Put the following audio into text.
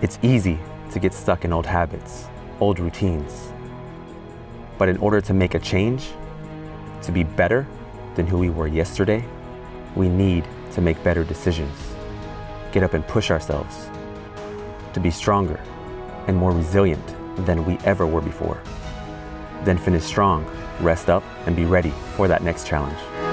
It's easy to get stuck in old habits, old routines. But in order to make a change, to be better than who we were yesterday, we need to make better decisions, get up and push ourselves, to be stronger and more resilient than we ever were before. Then finish strong, rest up, and be ready for that next challenge.